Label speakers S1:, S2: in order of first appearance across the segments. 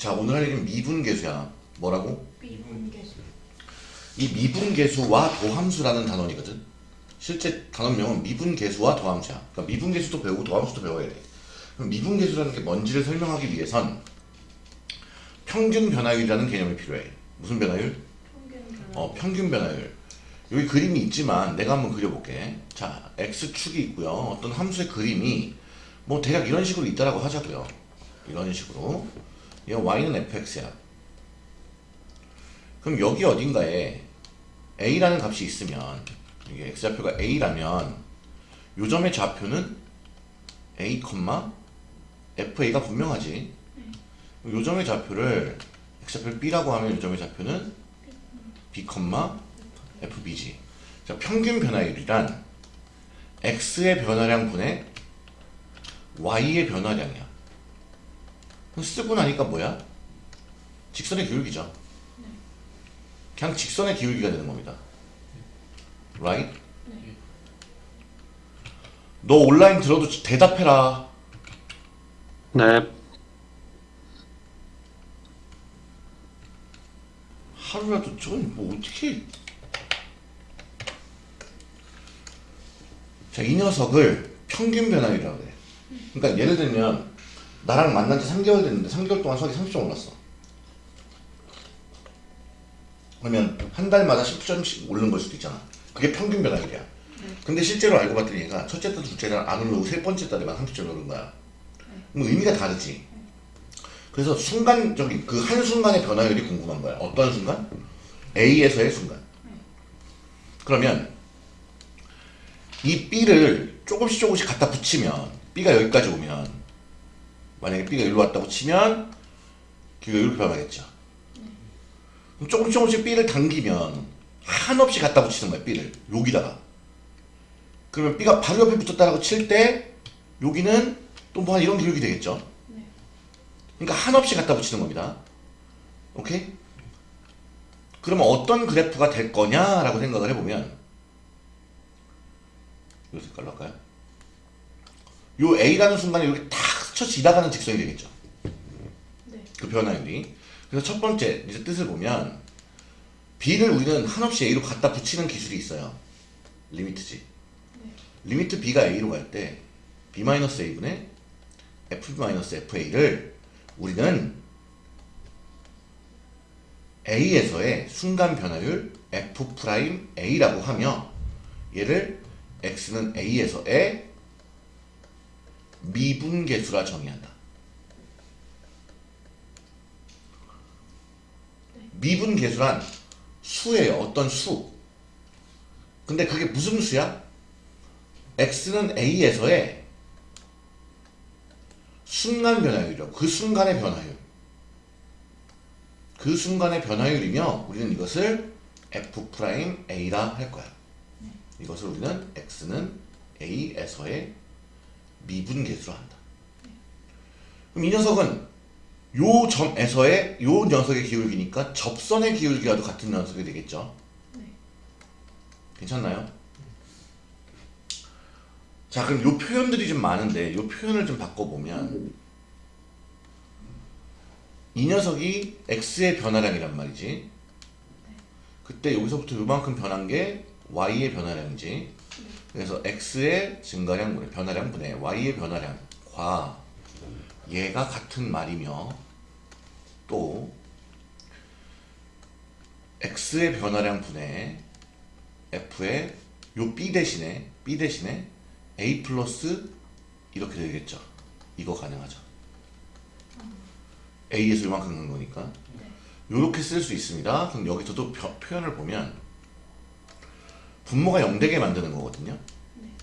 S1: 자 오늘 할 얘기는 미분계수야 뭐라고?
S2: 미분계수.
S1: 이 미분계수와 도함수라는 단원이거든 실제 단원명은 미분계수와 도함수야 그러니까 미분계수도 배우고 도함수도 배워야 돼 그럼 미분계수라는 게 뭔지를 설명하기 위해선 평균 변화율이라는 개념이 필요해 무슨 변화율?
S2: 평균 변화.
S1: 어, 평균 변화율. 여기 그림이 있지만 내가 한번 그려볼게. 자, x축이 있고요. 어떤 함수의 그림이 뭐 대략 이런 식으로 있다라고 하자고요. 이런 식으로. 얘 y는 fx야. 그럼 여기 어딘가에 a라는 값이 있으면 이게 x좌표가 a라면 요 점의 좌표는 a, fa가 분명하지. 요 점의 좌표를 x좌표를 b라고 하면 요 점의 좌표는 b, fb지. 자, 평균 변화율이란 x의 변화량 분의 y의 변화량이야. 쓰고 나니까 뭐야? 직선의 기울기죠. 그냥 직선의 기울기가 되는 겁니다. right? 너 온라인 들어도 대답해라.
S3: 네.
S1: 하루라도 저건 뭐 어떻게 자, 이 녀석을 평균 변화율이라고 그래. 그러니까 예를 들면 나랑 만난 지 3개월 됐는데 3개월 동안 수학이 30점 올랐어. 그러면 한 달마다 10점씩 오르는 걸 수도 있잖아. 그게 평균 변화율이야. 근데 실제로 알고 봤더니 얘가 첫째 달, 둘째 달 안 오르고 세 번째 달에만 30점 오른 거야. 뭐 의미가 다르지. 그래서 순간적인 그 한순간의 변화율이 궁금한 거야. 어떤 순간? A에서의 순간. 그러면 이 B를 조금씩 조금씩 갖다 붙이면 B가 여기까지 오면 만약에 B가 여기로 왔다고 치면 기가 이렇게 변하겠죠. 그럼 조금씩 조금씩 B를 당기면 한없이 갖다 붙이는 거야 B를 여기다가 그러면 B가 바로 옆에 붙었다고 칠 때 여기는 또뭐 이런 기록이 되겠죠. 그러니까 한없이 갖다 붙이는 겁니다. 오케이? 그러면 어떤 그래프가 될 거냐라고 생각을 해보면 이 색깔로 할까요? 요 A라는 순간에 이렇게 탁 스쳐 지나가는 직선이 되겠죠.
S2: 네.
S1: 그 변화율이. 그래서 첫 번째 이제 뜻을 보면 B를 우리는 한없이 A로 갖다 붙이는 기술이 있어요. 리미트지. 리미트 B가 A로 갈 때 B-A분의 F-FA를 우리는 A에서의 순간 변화율 F'A라고 하며 얘를 X는 A에서의 미분계수라 정의한다. 미분계수란 수예요. 어떤 수. 근데 그게 무슨 수야? X는 A에서의 순간 변화율이요. 그 순간의 변화율. 그 순간의 변화율이며 우리는 이것을 F'A라 할 거야. 이것을 우리는 X는 A에서의 미분 계수로 한다. 그럼 이 녀석은 요 점에서의 요 녀석의 기울기니까 접선의 기울기와도 같은 녀석이 되겠죠.
S2: 네.
S1: 괜찮나요? 자 그럼 요 표현들이 좀 많은데 요 표현을 좀 바꿔보면 이 녀석이 x의 변화량이란 말이지 그때 여기서부터 요만큼 변한 게 y의 변화량이지 그래서 x의 증가량 분의 변화량 분의 y의 변화량과 얘가 같은 말이며 또 x의 변화량 분의 f의 요 b 대신에 b 대신에 a 플러스 이렇게 되겠죠. 이거 가능하죠. a에서 이만큼 간 거니까 이렇게 쓸 수 있습니다. 그럼 여기서도 표, 표현을 보면 분모가 0되게 만드는 거거든요.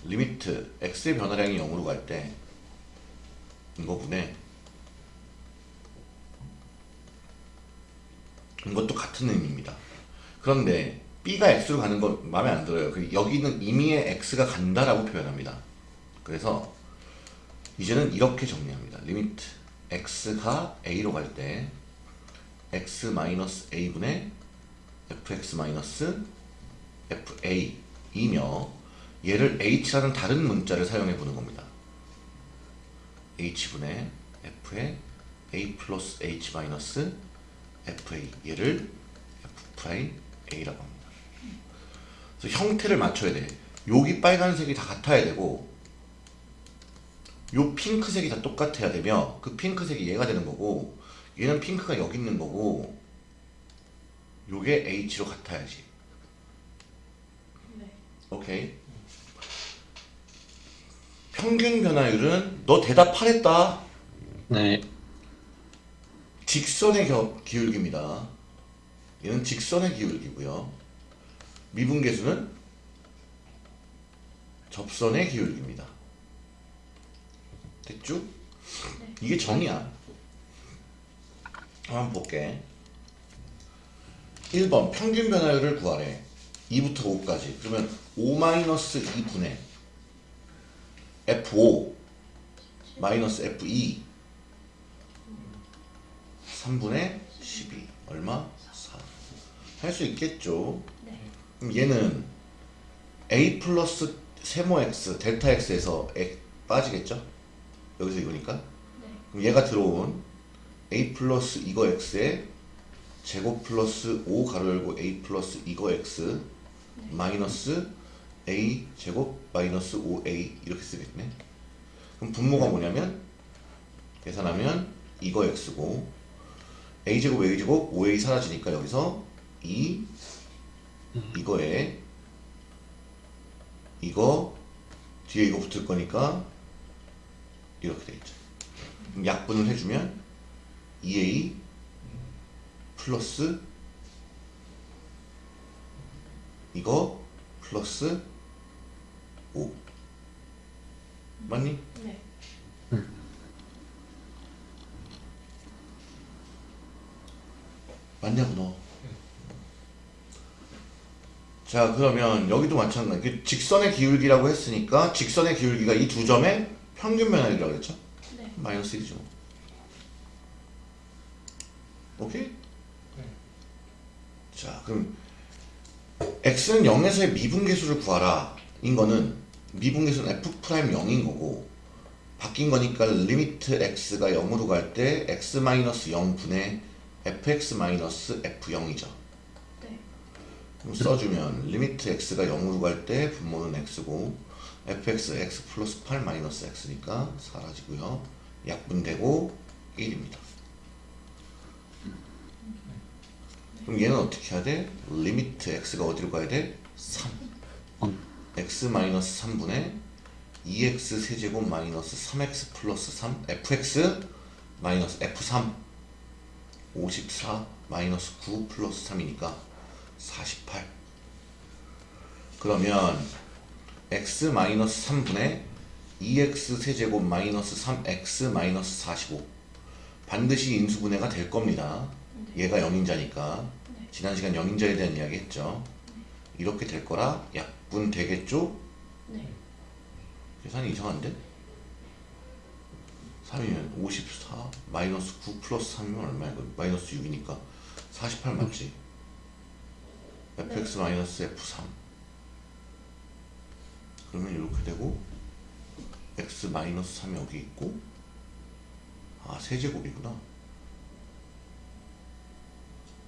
S1: limit x의 변화량이 0으로 갈 때 이거분의 이것도 같은 의미입니다. 그런데 b가 x로 가는 거 마음에 안 들어요. 그 여기는 임의의 x가 간다라고 표현합니다. 그래서 이제는 이렇게 정리합니다. limit x가 a로 갈 때 x 마이너스 a분의 fx fa이며 얘를 h라는 다른 문자를 사용해 보는 겁니다. h분의 f의 a 플러스 h 마이너스 fa 얘를 f 프라임 a라고 합니다. 그래서 형태를 맞춰야 돼. 여기 빨간색이 다 같아야 되고 요 핑크색이 다 똑같아야 되며 그 핑크색이 얘가 되는 거고 얘는 핑크가 여기 있는 거고 요게 h로 같아야지.
S2: 네.
S1: 오케이. 평균 변화율은 너 대답하랬다.
S3: 네.
S1: 직선의 겨- 기울기입니다. 얘는 직선의 기울기고요. 미분계수는 접선의 기울기입니다. 됐죠?
S2: 네.
S1: 이게 정이야. 한번 볼게. 1번 평균 변화율을 구하래. 2부터 5까지. 그러면 5-2분의 F5 마이너스 F2 3분의 12 얼마? 4 할 수 있겠죠
S2: 네.
S1: 그럼 얘는 a 플러스 세모 x 델타 x에서 x 빠지겠죠 여기서 이거니까
S2: 네.
S1: 그럼 얘가 들어온 a 플러스 이거 x에 제곱 플러스 5 가로 열고 a 플러스 이거 x 마이너스 a 제곱 마이너스 5a 이렇게 쓰겠네. 그럼 분모가 뭐냐면 계산하면 이거 x고 a 제곱 a 제곱 5a 사라지니까 여기서 2 이거에 이거 뒤에 이거 붙을 거니까 이렇게 되겠죠. 약분을 해주면 2a 플러스 이거 플러스 5 맞니?
S2: 네.
S1: 맞냐고 너. 자 그러면 여기도 마찬가지. 그 직선의 기울기라고 했으니까 직선의 기울기가 이 두 점의 평균 변화율이라고 했죠?
S2: 네.
S1: 마이너스 1이죠. 오케이? 자 그럼 x는 0에서의 미분계수를 구하라. 인 거는 미분계수는 f prime 0인 거고 바뀐 거니까 limit x가 0으로 갈 때 x 마이너스 0분의 fx 마이너스 f0이죠.
S2: 네.
S1: 그럼 써주면 limit x가 0으로 갈 때 분모는 x고 fx x 플러스 8 마이너스 x니까 사라지고요. 약분되고 1입니다. 그럼 얘는 어떻게 해야 돼? limit x가 어디로 가야 돼? 3 x 마이너스 3분의 2x 세제곱 마이너스 3x 플러스 3 fx 마이너스 f3 54 마이너스 9 플러스 3이니까 48 그러면 x 마이너스 3분의 2x 세제곱 마이너스 3x 마이너스 45 반드시 인수분해가 될 겁니다. 얘가 영인자니까.
S2: 네.
S1: 지난 시간 영인자에 대한 이야기 했죠 이렇게 될 거라 약분 되겠죠?
S2: 네.
S1: 계산이 이상한데? 3이면 54 마이너스 9 플러스 3이면 얼마야 마이너스 6이니까 48 맞지? fx 마이너스 f3 그러면 이렇게 되고 x 마이너스 3이 여기 있고 아 세제곱이구나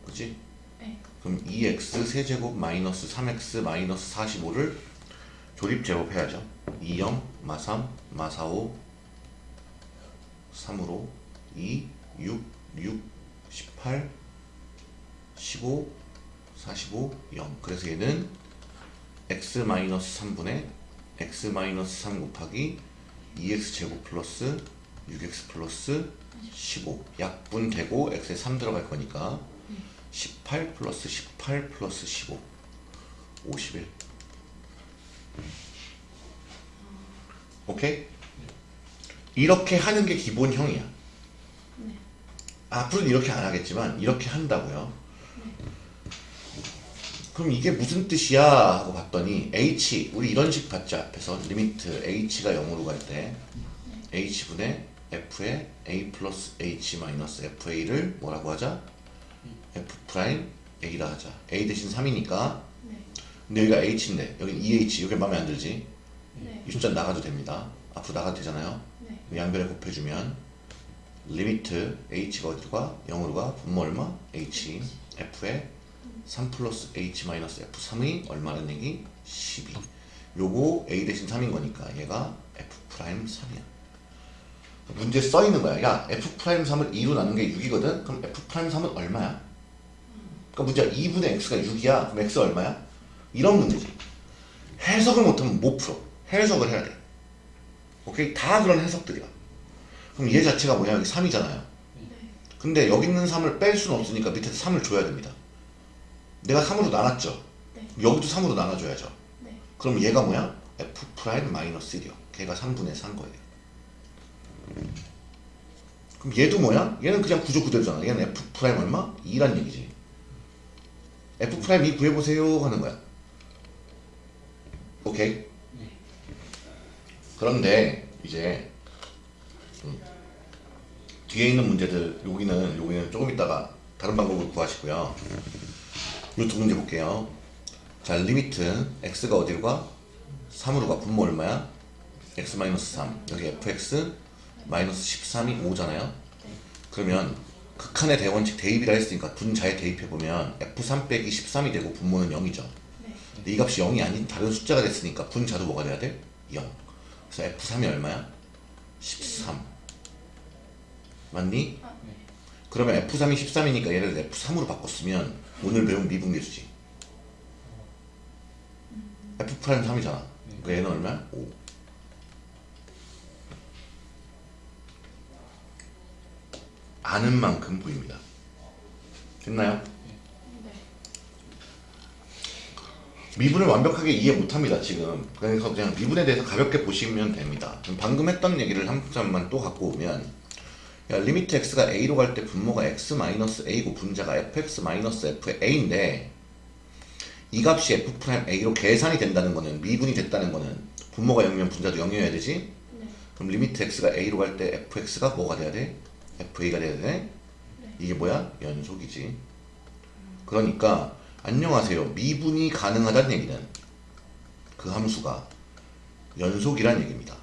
S1: 그치?
S2: 네.
S1: 그럼 2x 세제곱 마이너스 3x 마이너스 45를 조립 제곱해야죠. 2영 마3 마45 3으로 2 6 6 18 15 45 0 그래서 얘는 x 마이너스 3분의 x 마이너스 3 곱하기 2x 제곱 플러스 6x 플러스 15 약분되고 x에 3 들어갈 거니까 18 플러스 18 플러스 15 51 오케이? 이렇게 하는 게 기본형이야.
S2: 네.
S1: 앞으로는 이렇게 안 하겠지만 이렇게 한다고요. 그럼 이게 무슨 뜻이야? 하고 봤더니 h 우리 이런 식 봤죠 앞에서. limit h가 0으로 갈 때. h분의 f의 a 플러스 h 마이너스 fa를 뭐라고 하자? F prime a라 하자 a 대신 3이니까
S2: 네.
S1: 근데 여기가 h인데 여기 2h 여기 마음에 안 들지?
S2: 네.
S1: 이 숫자 나가도 됩니다 앞으로 나가도 되잖아요
S2: 네.
S1: 양변에 곱해주면 limit h가 어디로 가? 0으로 가? 분모 얼마? h f에 3 플러스 h 마이너스 f3이 얼마라는 얘기? 12 요거 a 대신 3인 거니까 얘가 f prime 3이야 문제 써 있는 거야 야 f prime 3을 2로 나눈 게 6이거든? 그럼 f prime 3은 얼마야? 그러니까 문제가 2분의 x가 6이야 그럼 x 얼마야? 이런 문제지 해석을 못하면 못 풀어 해석을 해야 돼 오케이? 다 그런 해석들이야 그럼 얘 자체가 뭐냐 여기 3이잖아요 근데 여기 있는 3을 뺄 수는 없으니까 밑에서 3을 줘야 됩니다 내가 3으로 나눴죠
S2: 네.
S1: 여기도 3으로 나눠줘야죠
S2: 네.
S1: 그럼 얘가 뭐야? f prime 마이너스 1이요 걔가 3분의 3 거예요 그럼 얘도 뭐야? 얘는 그냥 구조 그대로잖아 얘는 f prime 얼마? 2란 얘기지 f prime 2 구해보세요 하는 거야 오케이? 그런데 이제 음, 뒤에 있는 문제들 여기는 여기는 조금 있다가 다른 방법으로 구하시고요 요 두 문제 볼게요 자 limit x가 어디로 가? 3으로 가 분모 얼마야? x 마이너스 3 여기 fx 마이너스 13이 5잖아요 그러면 극한의 대원칙 대입이라 했으니까 분자에 대입해보면 f3 빼기 13이 되고 분모는 0이죠
S2: 네.
S1: 근데 이 값이 0이 아닌 다른 숫자가 됐으니까 분자도 뭐가 돼야 돼? 0 그래서 f3이 얼마야? 13 맞니?
S2: 아, 네.
S1: 그러면 f3이 13이니까 얘를 f3으로 바꿨으면 오늘 배운 미분계수지 f prime 3이잖아 그러니까 얘는 얼마야? 5 아는 만큼 보입니다 됐나요?
S2: 네.
S1: 미분을 완벽하게 이해 못합니다 지금 그래서 그냥 미분에 대해서 가볍게 보시면 됩니다 방금 했던 얘기를 한 점만 또 갖고 오면 야, limit x가 a로 갈 때 분모가 x 마이너스 a고 분자가 fx 마이너스 f a인데 이 값이 f prime a로 계산이 된다는 거는 미분이 됐다는 거는 분모가 0이면 분자도 0이어야 되지
S2: 네.
S1: 그럼 limit x가 a로 갈 때 fx가 뭐가 돼야 돼? Fa가 돼야 돼?
S2: 네.
S1: 이게 뭐야? 연속이지. 그러니까 안녕하세요. 미분이 가능하다는 얘기는 그 함수가 연속이란 얘기입니다.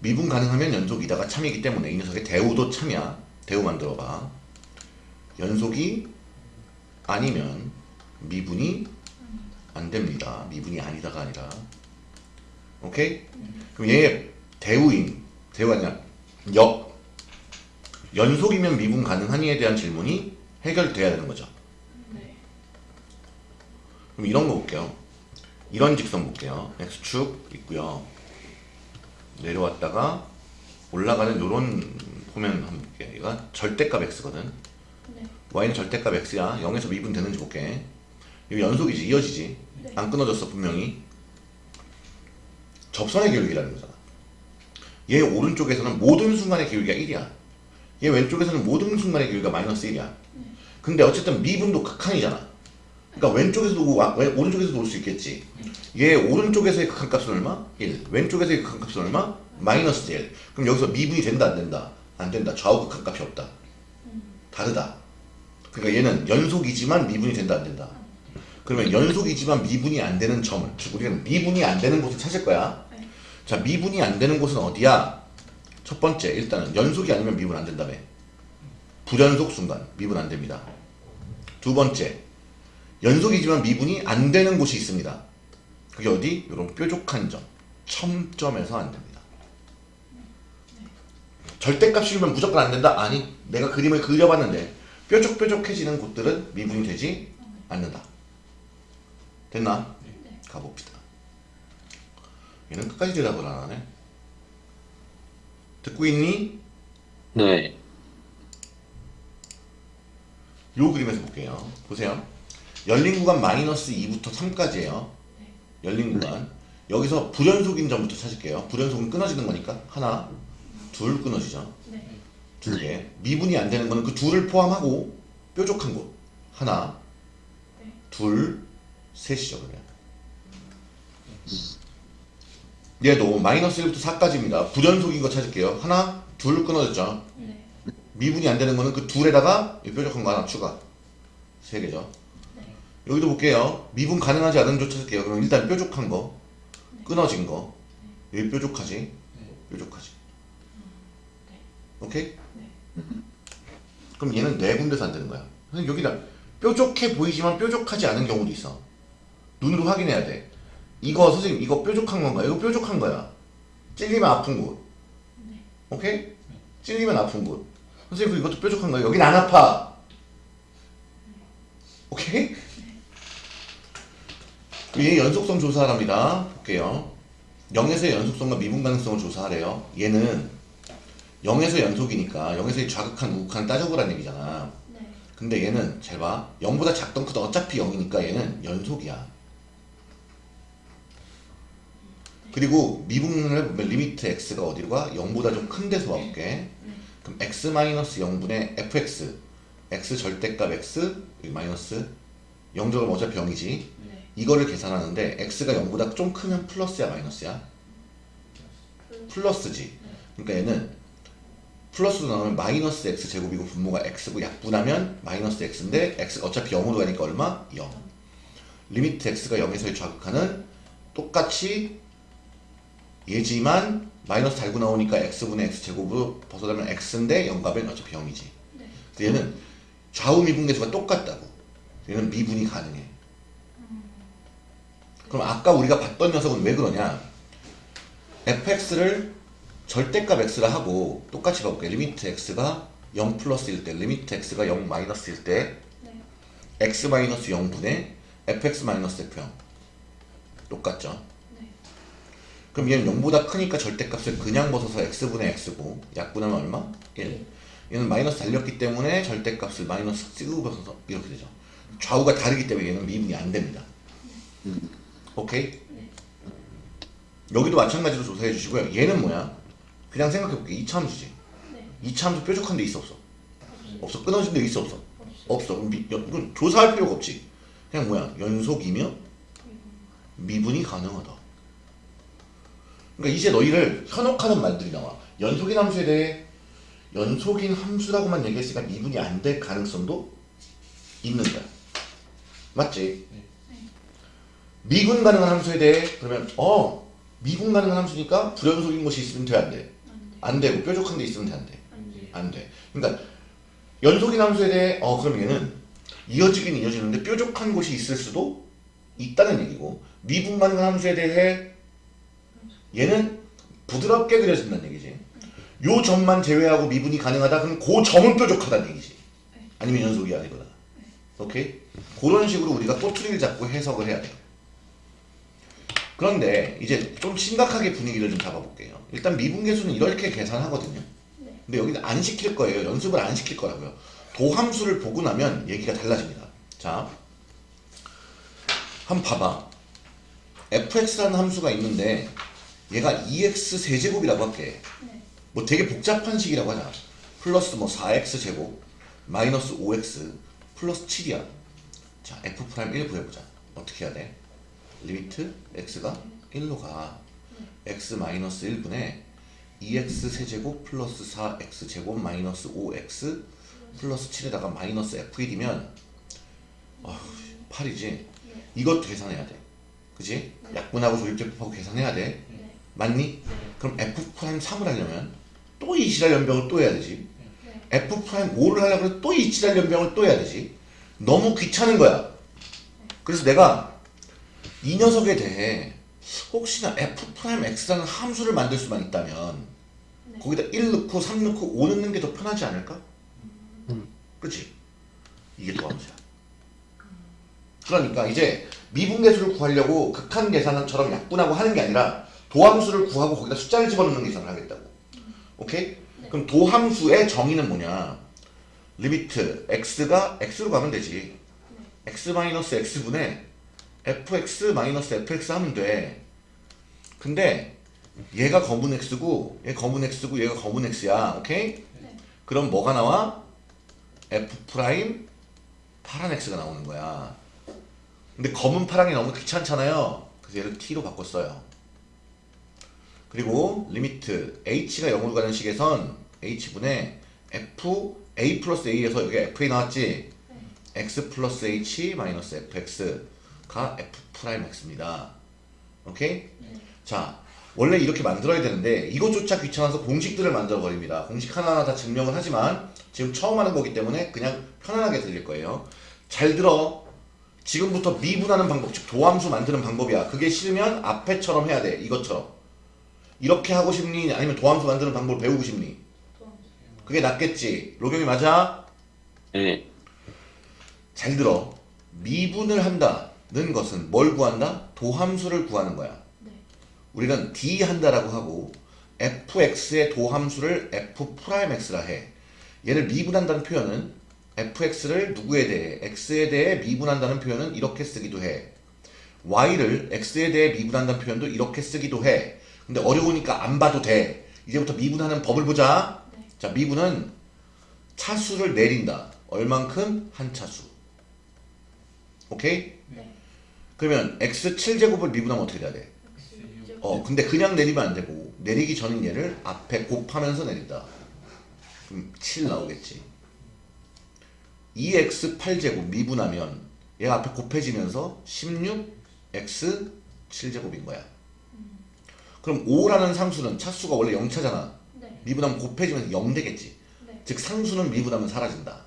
S1: 미분 가능하면 연속이다가 참이기 때문에 이 녀석의 대우도 참이야. 대우 만들어봐. 연속이 아니면 미분이 안 됩니다. 미분이 아니다가 아니라. 오케이? 그럼 얘의 대우인, 대우가 아니라 역, 연속이면 미분 가능하니에 대한 질문이 해결돼야 되는 거죠.
S2: 네.
S1: 그럼 이런 거 볼게요. 이런 직선 볼게요. x축 있고요. 내려왔다가 올라가는 요런 보면 한번 볼게요. 얘가 절대값 x거든.
S2: 네.
S1: y는 절대값 x야. 0에서 미분 되는지 볼게. 이거 연속이지, 이어지지.
S2: 네.
S1: 안 끊어졌어 분명히. 접선의 기울기라는 거잖아. 얘 오른쪽에서는 모든 순간의 기울기가 1이야. 얘 왼쪽에서는 모든 순간의 기울기가 마이너스 1이야. 근데 어쨌든 미분도 극한이잖아. 그러니까 왼쪽에서도 오고 오른쪽에서도 올 수 있겠지. 얘 오른쪽에서의 극한값은 얼마? 1. 왼쪽에서의 극한값은 얼마? 마이너스 1. 그럼 여기서 미분이 된다 안 된다? 안 된다. 좌우 극한값이 없다. 다르다. 그러니까 얘는 연속이지만 미분이 된다 안 된다. 그러면 연속이지만 미분이 안 되는 점을 즉 우리는 미분이 안 되는 곳을 찾을 거야.
S2: 네.
S1: 자 미분이 안 되는 곳은 어디야? 첫 번째 일단은 연속이 아니면 미분 안 된다며. 불연속 순간 미분 안 됩니다. 두 번째 연속이지만 미분이 안 되는 곳이 있습니다. 그게 어디? 이런 뾰족한 점, 첨점에서 안 됩니다. 절대값이면 무조건 안 된다? 아니, 내가 그림을 그려봤는데 뾰족뾰족해지는 곳들은 미분이 되지 않는다. 됐나?
S2: 네.
S1: 가봅시다. 얘는 끝까지 대답을 안 하네. 듣고 있니?
S3: 네.
S1: 요 그림에서 볼게요. 보세요. 열린 구간 마이너스 2부터 3까지예요. 열린 구간. 여기서 불연속인 점부터 찾을게요. 불연속은 끊어지는 거니까 하나, 둘 끊어지죠.
S2: 네.
S1: 두 개. 미분이 안 되는 거는 그 둘을 포함하고 뾰족한 곳. 하나,
S2: 네.
S1: 둘, 셋이죠 그러면. 얘도 마이너스 1부터 4까지입니다. 불연속인 거 찾을게요. 하나, 둘 끊어졌죠.
S2: 네.
S1: 미분이 안 되는 거는 그 둘에다가 이 뾰족한 거 하나 추가. 세 개죠.
S2: 네.
S1: 여기도 볼게요. 미분 가능하지 않은 조 찾을게요. 그럼 일단 뾰족한 거, 끊어진 거, 여기 뾰족하지, 뾰족하지. 오케이?
S2: 네.
S1: 그럼 얘는 네 군데서 안 되는 거야. 여기다 뾰족해 보이지만 뾰족하지 않은 경우도 있어. 눈으로 확인해야 돼. 이거 선생님 이거 뾰족한 건가? 이거 뾰족한 거야. 찔리면 아픈 곳. 오케이? 찔리면 아픈 곳. 선생님 그 이것도 뾰족한 거야. 여긴 안 아파. 오케이? 얘 연속성 조사랍니다. 볼게요. 0에서의 연속성과 미분 가능성을 조사하래요. 얘는 0에서 연속이니까 0에서의 좌극한 우극한 따져보라는 얘기잖아.
S2: 네.
S1: 근데 얘는 잘 봐. 0보다 작던 크던 어차피 0이니까 얘는 연속이야. 그리고 미분을 해보면 limit x가 어디로 가? 0보다 좀 큰 데서 와볼게. 그럼 x-0분의 fx x 절대값 x 마이너스 0값은 어차피 0이지.
S2: 네.
S1: 이거를 계산하는데 x가 0보다 좀 크면 플러스야 마이너스야?
S2: 그
S1: 플러스지. 그러니까 얘는 플러스로 나오면 마이너스 x 제곱이고 분모가 x고 약분하면 마이너스 x인데 x 어차피 0으로 가니까 얼마? 0. limit x가 0에서의 좌극한은 똑같이 얘지만 마이너스 달고 나오니까 x분의 x 제곱으로 벗어나면 x인데 0값은 어차피 0이지.
S2: 네.
S1: 그래서 얘는 좌우 미분계수가 똑같다고. 얘는 미분이 가능해. 그럼 아까 우리가 봤던 녀석은 왜 그러냐? fx를 절대값 x라 하고 똑같이 봐볼게. limit x가 0 플러스일 때, limit x가 0 마이너스일 때
S2: 네.
S1: x 마이너스 0분의 fx 마이너스 f0 똑같죠?
S2: 네.
S1: 그럼 얘는 0보다 크니까 절대값을 그냥 벗어서 x분의 x고 약분하면 얼마? 1 얘는 마이너스 달렸기 때문에 절대값을 마이너스 쓰고 벗어서 이렇게 되죠 좌우가 다르기 때문에 얘는 미분이 안 됩니다 오케이?
S2: 네.
S1: 여기도 마찬가지로 조사해 주시고요 얘는 뭐야? 그냥 생각해 볼게 이차함수지
S2: 네.
S1: 이차함수 뾰족한 데 있어 없어? 없어 끊어진 데 있어 없어?
S2: 없어.
S1: 그럼 미, 조사할 필요가 없지 그냥 뭐야 연속이며 미분이 가능하다 그러니까 이제 너희를 현혹하는 말들이 나와 연속인 함수에 대해 연속인 함수라고만 얘기했으니까 미분이 안 될 가능성도 있는 거야 맞지? 미분 가능한 함수에 대해 그러면 어 미분 가능한 함수니까 불연속인 것이 있으면 돼 안 돼?
S2: 안 돼.
S1: 안 되고 뾰족한 데 있으면 돼 안 돼?
S2: 안 돼.
S1: 안 돼. 그러니까 연속인 함수에 대해 어 그럼 얘는 이어지긴 이어지는데 뾰족한 곳이 있을 수도 있다는 얘기고 미분 가능한 함수에 대해 얘는 부드럽게 그려진다는 얘기지. 요 점만 제외하고 미분이 가능하다 그럼 그 점은 뾰족하다는 얘기지. 아니면 연속이 아니거나. 오케이? 그런 식으로 우리가 꼬투리를 잡고 해석을 해야 돼. 그런데 이제 좀 심각하게 분위기를 좀 잡아볼게요. 일단 미분계수는 이렇게 계산하거든요.
S2: 네.
S1: 근데 여기는 안 시킬 거예요. 연습을 안 시킬 거라고요. 도함수를 보고 나면 얘기가 달라집니다. 자, 한번 봐봐. fx라는 함수가 있는데 얘가 2x 세제곱이라고 할게.
S2: 네.
S1: 뭐 되게 복잡한 식이라고 하자. 플러스 뭐 4x 제곱 마이너스 5x 플러스 7이야. 자, f prime 1 구해보자. 어떻게 해야 돼? limit x가 1로 가. x 마이너스 1분의 2x 세제곱 플러스 4x 제곱 마이너스 5x 플러스 7에다가 마이너스 f1이면 어, 8이지. 이것도 계산해야 돼. 그지? 약분하고 조립제법하고 계산해야 돼.
S2: 네.
S1: 맞니? 그럼 f prime 3을 하려면 또 이 지랄 염병을 또 해야 되지.
S2: 네.
S1: f prime 5를 하려면 또 이 지랄 염병을 또 해야 되지. 너무 귀찮은 거야. 그래서 내가 이 녀석에 대해 혹시나 f prime x라는 함수를 만들 수만 있다면
S2: 네.
S1: 거기다 1 넣고 3 넣고 5 넣는 게 더 편하지 않을까? 그치? 이게 도함수야. 그러니까 이제 미분 계수를 구하려고 극한 계산처럼 약분하고 하는 게 아니라 도함수를 구하고 거기다 숫자를 집어넣는 계산을 하겠다고. 오케이? 그럼 도함수의 정의는 뭐냐? limit x가 x로 가면 되지. x 마이너스 x분의 fx 마이너스 fx 하면 돼. 근데 얘가 검은 x고 얘 검은 x고 얘가 검은 x야. 오케이?
S2: 네.
S1: 그럼 뭐가 나와? f prime 파란 x가 나오는 거야. 근데 검은 파랑이 너무 귀찮잖아요. 그래서 얘를 t로 바꿨어요. 그리고 limit h가 0으로 가는 식에선 h분의 f a 플러스 h에서 여기 fa 나왔지? x 플러스 h 마이너스 fx가 f prime x입니다. 오케이?
S2: 네.
S1: 자, 원래 이렇게 만들어야 되는데 이것조차 귀찮아서 공식들을 만들어 버립니다. 공식 하나하나 다 증명을 하지만 지금 처음 하는 거기 때문에 그냥 편안하게 들릴 거예요. 잘 들어. 지금부터 미분하는 방법, 즉 도함수 만드는 방법이야. 그게 싫으면 앞에처럼 해야 돼. 이것처럼. 이렇게 하고 싶니? 아니면 도함수 만드는 방법을 배우고 싶니? 그게 낫겠지. 로경이 맞아?
S3: 네.
S1: 잘 들어. 미분을 한다는 것은 뭘 구한다? 도함수를 구하는 거야.
S2: 네.
S1: 우리는 D 한다라고 하고 fx의 도함수를 f prime x라 해. 얘를 미분한다는 표현은 fx를 누구에 대해 x에 대해 미분한다는 표현은 이렇게 쓰기도 해. y를 x에 대해 미분한다는 표현도 이렇게 쓰기도 해. 근데 어려우니까 안 봐도 돼. 이제부터 미분하는 법을 보자.
S2: 네.
S1: 자, 미분은 차수를 내린다. 얼만큼? 한 차수. 오케이?
S2: 네.
S1: 그러면 x 7제곱을 미분하면 어떻게 돼야 돼? 어, 근데 그냥 내리면 안 되고 내리기 전인 얘를 앞에 곱하면서 내린다. 그럼 7 나오겠지. 2x 8제곱 미분하면 얘가 앞에 곱해지면서 16x 7제곱인 거야. 그럼 5라는 상수는 차수가 원래 0차잖아.
S2: 네.
S1: 미분하면 곱해지면서 0 되겠지.
S2: 네.
S1: 즉 상수는 미분하면 사라진다.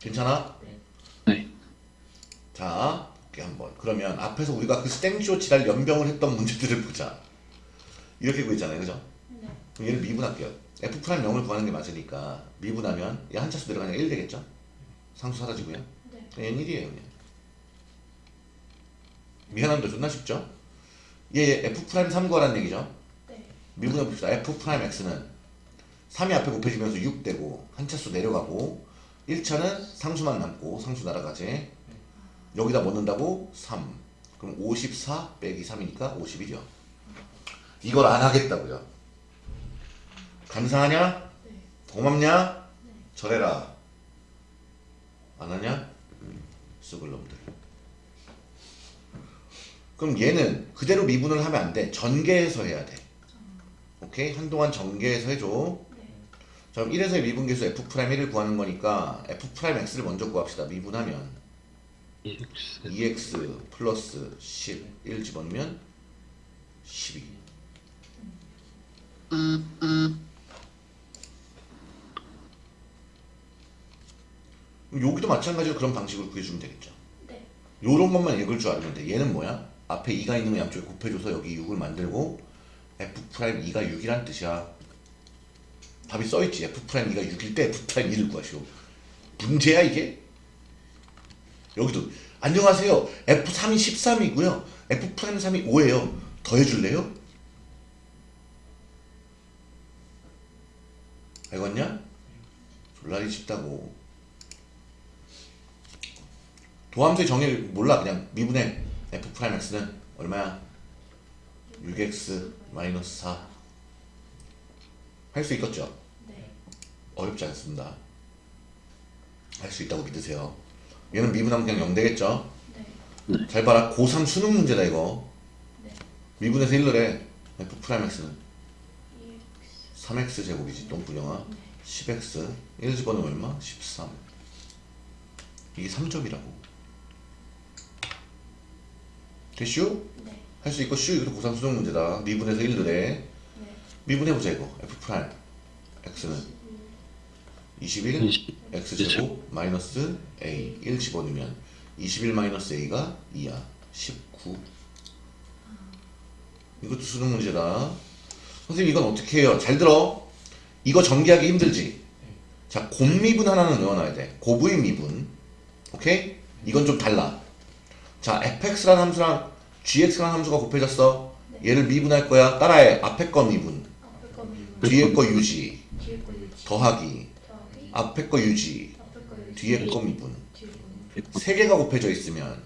S1: 괜찮아?
S3: 네.
S1: 자, 볼게 한번. 그러면 앞에서 우리가 그 스탱쇼 지랄 연병을 했던 문제들을 보자. 이렇게 구했잖아요, 그죠?
S2: 네.
S1: 그럼 얘를 미분할게요. f prime 0을 구하는 게 맞으니까 미분하면 얘 한 차수 내려가니까 1 되겠죠? 상수 사라지고요.
S2: 네.
S1: 얘는 1이에요, 그냥. 미안한데 존나 쉽죠? 얘 f prime 3 구하라는 얘기죠?
S2: 네.
S1: 미분해 봅시다. f prime x는 3이 앞에 곱해지면서 6 되고 한 차수 내려가고 1차는 상수만 남고 상수 날아가지. 여기다 뭐 넣는다고? 3. 그럼 54 빼기 3이니까 51이요. 이걸 안 하겠다고요. 감사하냐?
S2: 네.
S1: 고맙냐?
S2: 네.
S1: 저래라. 안 하냐? 죽을 놈들. 그럼 얘는 그대로 미분을 하면 안 돼. 전개해서 해야 돼. 오케이? 한동안 전개해서 해줘.
S2: 네.
S1: 자, 그럼 1에서의 미분계수 f 프라임 1을 구하는 거니까 f 프라임 x를 먼저 구합시다. 미분하면
S3: EX.
S1: 2x 플러스 10, 1 집어넣으면 12. 그럼 여기도 마찬가지로 그런 방식으로 구해주면 되겠죠.
S2: 네.
S1: 요런 것만 읽을 줄 알면 돼. 얘는 뭐야? 앞에 2가 있는 거 양쪽에 곱해줘서 여기 6을 만들고 f 프라임 2가 6이란 뜻이야. 답이 써있지. f 프라임 2가 6일 때 f 프라임 2를 구하시오. 문제야 이게? 여기도 안녕하세요. f3이 13이고요. f 프라임 3이 5예요. 더해줄래요? 알겠냐? 졸라리 쉽다고. 도함수의 정의를 몰라 그냥 미분의 f 프라임 x는 얼마야? 6x 마이너스 4. 할 수 있겠죠?
S2: 네.
S1: 어렵지 않습니다. 할 수 있다고 믿으세요. 얘는 미분하면 그냥 0 되겠죠?
S2: 네.
S1: 잘 봐라. 고3 수능 문제다 이거.
S2: 네.
S1: 미분해서 1을 해. f 프라임 x는
S2: EX.
S1: 3x 제곱이지 똥분영아.
S2: 네.
S1: 10x 1 집어넣으면 얼마? 13. 이게 3점이라고. 됐슈?
S2: 네.
S1: 할 수 있고 슈 이것도 고3 수능 문제다. 미분해서 1을 해.
S2: 네.
S1: 미분해보자 이거. f 프라임 x는 21
S3: 20.
S1: x 제곱 마이너스 a 1 집어넣으면 21 마이너스 a가 2야 19 이것도 수능 문제다 선생님 이건 어떻게 해요 잘 들어 이거 전개하기 힘들지 자 곱미분 하나는 외워놔야 돼 곱의 미분 오케이 이건 좀 달라 자 fx라는 함수랑 gx라는 함수가 곱해졌어 얘를 미분할 거야 따라해 앞에 거 미분. 뒤에 거 유지. 더하기. 앞에 거 유지. 뒤에 거 미분. 세 개가 곱해져 있으면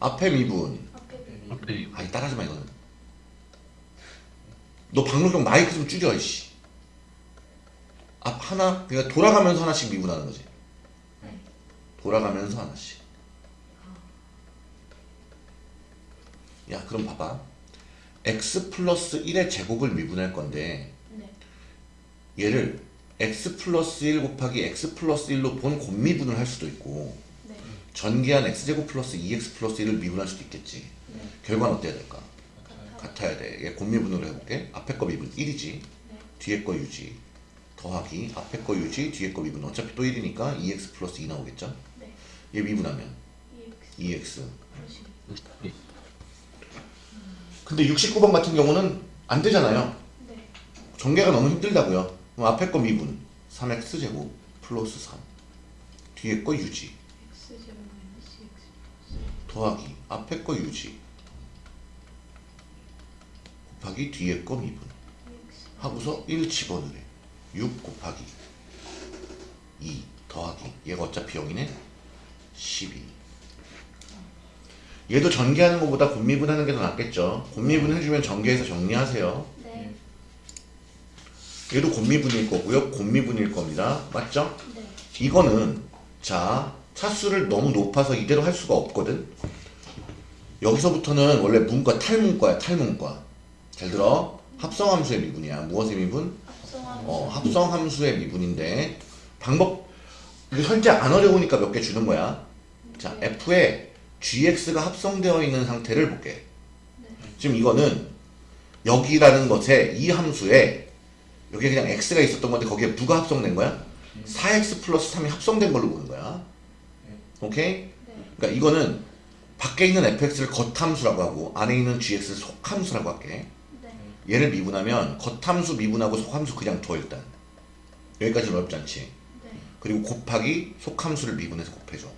S1: 앞에 미분 아이 따라하지 마 이거는 너 박물관 마이크 좀 줄여 이씨 앞 하나 그러니까 돌아가면서 하나씩 미분하는 거지
S2: 네.
S1: 돌아가면서 하나씩 야 그럼 봐봐 x 플러스 1의 제곱을 미분할 건데
S2: 네.
S1: 얘를 x 플러스 1 곱하기 x 플러스 1로 본 곱미분을 할 수도 있고
S2: 네.
S1: 전개한 x제곱 플러스 2x 플러스 1을 미분할 수도 있겠지
S2: 네.
S1: 결과는 어때야 될까?
S2: 같아요.
S1: 같아야 돼. 얘 곱미분으로 해볼게. 앞에 거 미분 1이지.
S2: 네.
S1: 뒤에 거 유지. 더하기 앞에 거 유지, 뒤에 거 미분. 어차피 또 1이니까 2x 플러스 2 나오겠죠?
S2: 네.
S1: 얘 미분하면
S2: EX
S1: 2x.
S2: 플러스
S3: 네.
S1: 근데 69번 같은 경우는 안 되잖아요.
S2: 네.
S1: 전개가 너무 힘들다고요. 그럼 앞에 거 미분 3x 제곱 플러스 3 뒤에 거 유지
S2: X 제곱 마이너스 EX 플러스
S1: 더하기 앞에 거 유지 곱하기 뒤에 거 미분
S2: EX
S1: 하고서 1 집어넣으래 6 곱하기 2 더하기 얘가 어차피 0이네 12 얘도 전개하는 것보다 곱미분 하는 게 더 낫겠죠? 곱미분 해주면 전개해서 정리하세요.
S2: 네.
S1: 얘도 곱미분일 거고요. 곱미분일 겁니다. 맞죠?
S2: 네.
S1: 이거는 자 차수를 너무 높아서 이대로 할 수가 없거든. 여기서부터는 원래 문과 탈문과야 탈문과. 잘 들어? 합성함수의 미분이야. 무엇의 미분?
S2: 합성함수.
S1: 어, 합성함수의 미분인데. 방법 이거 현재 안 어려우니까 몇 개 주는 거야 자 f에 gx가 합성되어 있는 상태를 볼게 지금 이거는 여기라는 것에 이 함수에 여기 그냥 x가 있었던 건데 거기에 누가 합성된 거야? 4x 플러스 3이 합성된 걸로 보는 거야 오케이?
S2: 네.
S1: 그러니까 이거는 밖에 있는 fx를 겉함수라고 하고 안에 있는 gx를 속함수라고 할게
S2: 네.
S1: 얘를 미분하면 겉함수 미분하고 속함수 그냥 둬 일단 여기까지는 어렵지 않지
S2: 네.
S1: 그리고 곱하기 속함수를 미분해서 곱해줘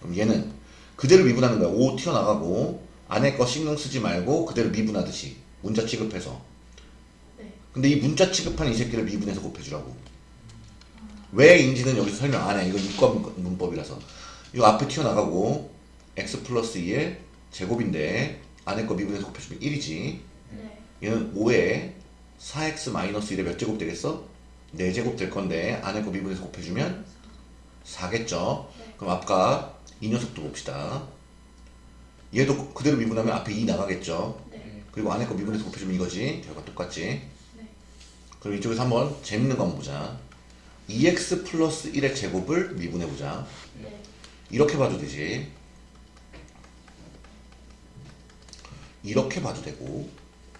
S1: 그럼 얘는 그대로 미분하는 거야 5 튀어나가고 안에 거 신경 쓰지 말고 그대로 미분하듯이 문자 취급해서
S2: 네.
S1: 근데 이 문자 취급한 이 새끼를 미분해서 곱해주라고 왜인지는 여기서 설명 안해 이건 문- 문법이라서 이거 앞에 튀어나가고 x 플러스 2의 제곱인데 안에 거 미분해서 곱해주면 1이지
S2: 네.
S1: 얘는 5에 4x 마이너스 1에 몇 제곱 되겠어? 4제곱 될 건데 안에 거 미분해서 곱해주면 4겠죠?
S2: 네.
S1: 그럼 아까 이 녀석도 봅시다. 얘도 그대로 미분하면 앞에 2 나가겠죠?
S2: 네.
S1: 그리고 안에 거 미분해서 곱해주면 이거지. 결과 똑같지?
S2: 네.
S1: 그럼 이쪽에서 한번 재밌는 거 한번 보자. 2x 플러스 1의 제곱을 미분해보자.
S2: 네.
S1: 이렇게 봐도 되지. 이렇게 봐도 되고.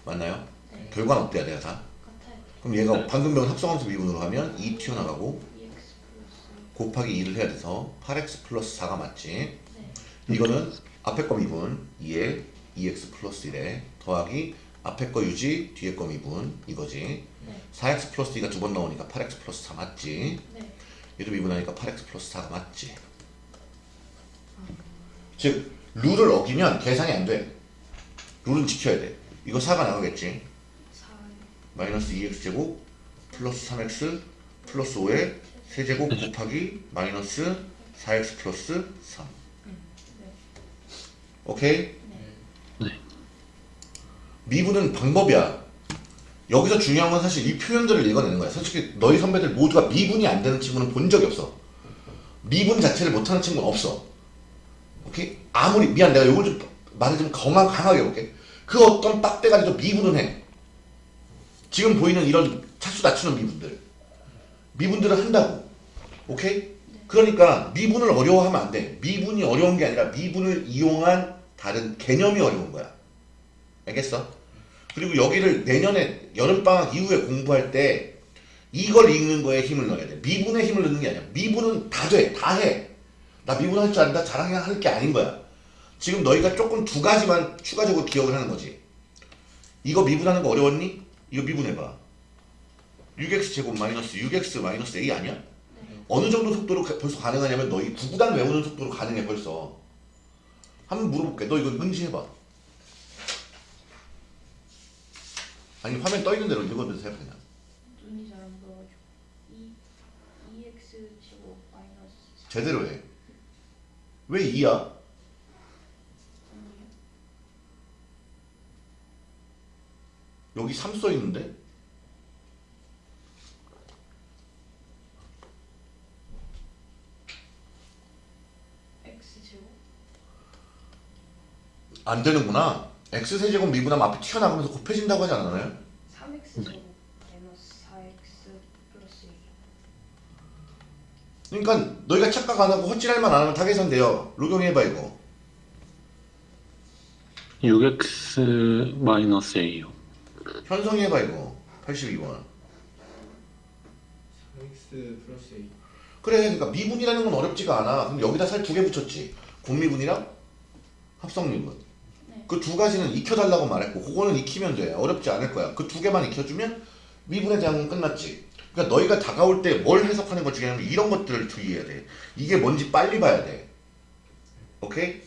S1: 맞나요?
S2: 네.
S1: 결과는 어때야 돼요, 다?
S2: 같아요.
S1: 그럼 얘가 방금 배운 합성함수 미분으로 하면 2 튀어나가고 곱하기 2를 해야 돼서 8x 플러스 4가 맞지?
S2: 네.
S1: 이거는 앞에 거 미분 2에 2x 플러스 1에 더하기 앞에 거 유지 뒤에 거 미분 이거지.
S2: 네.
S1: 4x 플러스 2가 두 번 나오니까 8x 플러스 4 맞지?
S2: 네.
S1: 얘도 미분하니까 8x 플러스 4가 맞지? 즉 룰을 어기면 계산이 안돼. 룰은 지켜야 돼. 이거 4가 나가겠지.
S2: 4
S1: 마이너스 2x 제곱 플러스 3x 플러스 5에 세제곱 곱하기 마이너스 4x 플러스 3
S2: 네.
S1: 오케이?
S3: 네.
S1: 미분은 방법이야. 여기서 중요한 건 사실 이 표현들을 읽어내는 거야. 솔직히 너희 선배들 모두가 미분이 안 되는 친구는 본 적이 없어. 미분 자체를 못하는 친구는 없어. 오케이? 아무리 미안 내가 요걸 좀 말을 좀 강하, 강하게 해볼게. 그 어떤 빡대가리도 미분은 해. 지금 보이는 이런 차수 낮추는 미분들. 미분들을 한다고 오케이? 그러니까 미분을 어려워하면 안 돼. 미분이 어려운 게 아니라 미분을 이용한 다른 개념이 어려운 거야. 알겠어? 그리고 여기를 내년에 여름방학 이후에 공부할 때 이걸 읽는 거에 힘을 넣어야 돼. 미분에 힘을 넣는 게 아니야. 미분은 다 돼. 다 해. 나 미분 할 줄 안다? 자랑할 게 아닌 거야. 지금 너희가 조금 두 가지만 추가적으로 기억을 하는 거지. 이거 미분하는 거 어려웠니? 이거 미분해봐. 6x 제곱 마이너스 6x 마이너스 a 아니야? 어느 정도 속도로 가- 벌써 가능하냐면 너희 구구단 외우는 속도로 가능해 벌써. 한번 물어볼게. 너 이거 응시해봐. 아니 화면 떠 있는 대로 읽어도 돼 그냥.
S2: 눈이 잘 안 보여가지고. 2 EX 제곱 마이너스 4
S1: 제대로 해왜 2야?
S2: 아니에요.
S1: 여기 3 써 있는데
S2: X 제곱
S1: 안 되는구나 x세제곱 미분하면 앞에 튀어나가면서 곱해진다고 하지 않았나요?
S2: 3X 제곱 마이너스 4X 플러스 1
S1: 그러니까 너희가 착각 안 하고 헛질할 만 안 하면 다 계산돼요. 로경해봐 이거.
S3: 6x 마이너스 a요.
S1: 현성이 해봐 이거 82번
S4: 3x 플러스 A
S1: 그래 그러니까 미분이라는 건 어렵지가 않아 그럼 여기다 살 두 개 붙였지 공미분이랑 합성미분
S2: 네.
S1: 그 두 가지는 익혀달라고 말했고 그거는 익히면 돼. 어렵지 않을 거야. 그 두 개만 익혀주면 대한 건 끝났지. 그러니까 너희가 다가올 때 뭘 해석하는 것 중에는 이런 것들을 주의해야 돼. 이게 뭔지 빨리 봐야 돼. 오케이?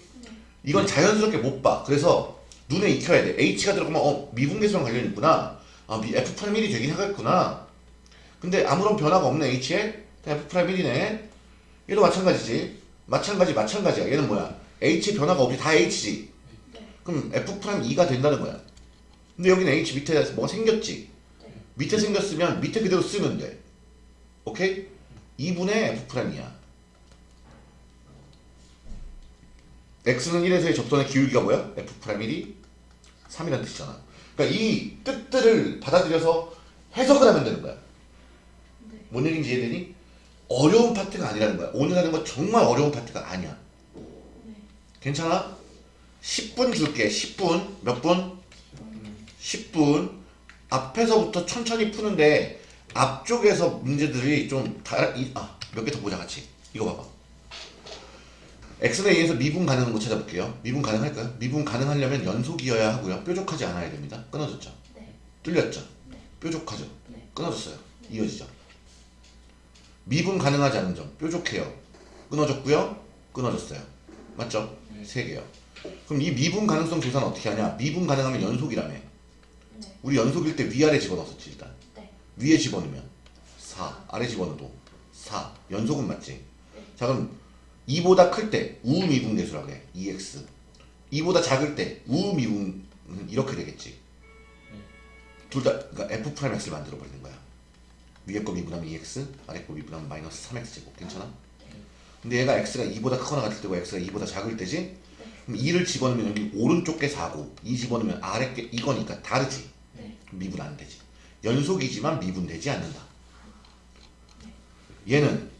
S1: 이건 자연스럽게 못 봐. 그래서 눈에 익혀야 돼. H가 들어가면 어 미분계수랑 관련이 있구나. 아 미- F'1이 되긴 하겠구나. 근데 아무런 변화가 없네 H에. F'1이네. 얘도 마찬가지지. 마찬가지 마찬가지야. 얘는 뭐야? H 변화가 없이 다 H지.
S2: 네.
S1: 그럼 F'2가 된다는 거야 근데 여기는 H 밑에 뭐가 생겼지
S2: 네.
S1: 밑에 생겼으면 밑에 그대로 쓰면 돼 오케이? 2분의 F'이야 X는 1에서의 접선의 기울기가 뭐야? F'1이 3이라는 뜻이잖아 그러니까 이 뜻들을 받아들여서 해석을 하면 되는 거야
S2: 네.
S1: 뭔 얘기인지 이해되니? 어려운 파트가 아니라는 거야. 오늘 하는 거 정말 어려운 파트가 아니야.
S2: 네.
S1: 괜찮아? 10분 줄게. 10분. 몇 분? 10분. 앞에서부터 천천히 푸는데 앞쪽에서 문제들이 좀 아, 몇 개 더 보자 같이. 이거 봐봐. x에 의해서 미분 가능한 거 찾아볼게요. 미분 가능할까요? 미분 가능하려면 연속이어야 하고요. 뾰족하지 않아야 됩니다. 끊어졌죠?
S2: 네.
S1: 뚫렸죠?
S2: 네.
S1: 뾰족하죠?
S2: 네.
S1: 끊어졌어요. 이어지죠. 미분 가능하지 않은 점 뾰족해요. 끊어졌고요. 끊어졌어요. 맞죠?
S4: 네.
S1: 세 개요. 그럼 이 미분 가능성 조사는 어떻게 하냐? 미분 가능하면 연속이라며.
S2: 네.
S1: 우리 연속일 때 위아래 집어넣었지 일단.
S2: 네.
S1: 위에 집어넣으면 4, 아래 집어넣어도 4. 연속은 맞지? 자 그럼 2보다 클 때 우미분 계수라고 해. 2x. 2보다 작을 때 우미분은 이렇게 되겠지. 둘 다 그러니까 f 프라임 x를 만들어 버리는 거야. 위에 거 미분하면 2x, 아래 거 미분하면 마이너스 3x 제곱. 괜찮아? 근데 얘가 x가 2보다 크거나 같을 때고 x가 2보다 작을 때지? 그럼 2를 집어넣으면 여기 오른쪽 게 4고 2 집어넣으면 아래 게 이거니까 다르지?
S2: 네.
S1: 미분 안 되지. 연속이지만 미분되지 않는다. 얘는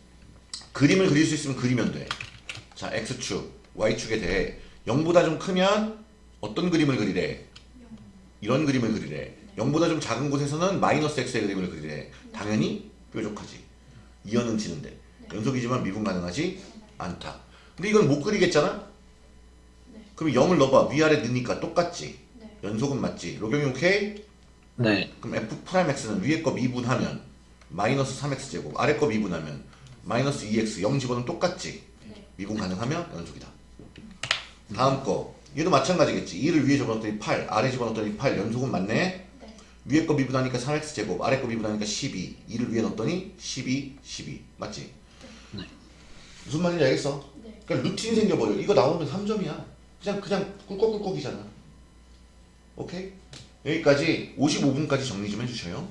S1: 그림을 그릴 수 있으면 그리면 돼. 자, x축, y축에 대해 0보다 좀 크면 어떤 그림을 그리래? 이런 그림을 그리래. 0보다 좀 작은 곳에서는 마이너스 x의 그림을 그리래. 당연히 뾰족하지. 이어는 지는데. 연속이지만 미분 가능하지 않다. 근데 이건 못 그리겠잖아?
S2: 네.
S1: 그럼 0을 넣어봐. 위아래 넣으니까 똑같지.
S2: 네.
S1: 연속은 맞지. 로경이 오케이?
S3: 네.
S1: 그럼 f 프라임 x는 위에 거 미분하면 마이너스 3x 제곱, 아래 거 미분하면 마이너스 2x 0 집어넣으면 똑같지.
S2: 네.
S1: 미분 가능하면 연속이다. 다음 거 얘도 마찬가지겠지. 2를 위에 집어넣었더니 8, 아래 집어넣었더니 8 연속은 맞네.
S2: 네.
S1: 위에 거 미분하니까 3x 제곱, 아래 거 미분하니까 12. 2를 위에 넣었더니 12, 12. 맞지?
S3: 네.
S1: 무슨 말인지 알겠어?
S2: 네.
S1: 그러니까 루틴이 생겨버려. 이거 나오면 3점이야. 그냥 그냥 꿀꺽꿀꺽이잖아. 오케이? 여기까지 55분까지 정리 좀 해주셔요.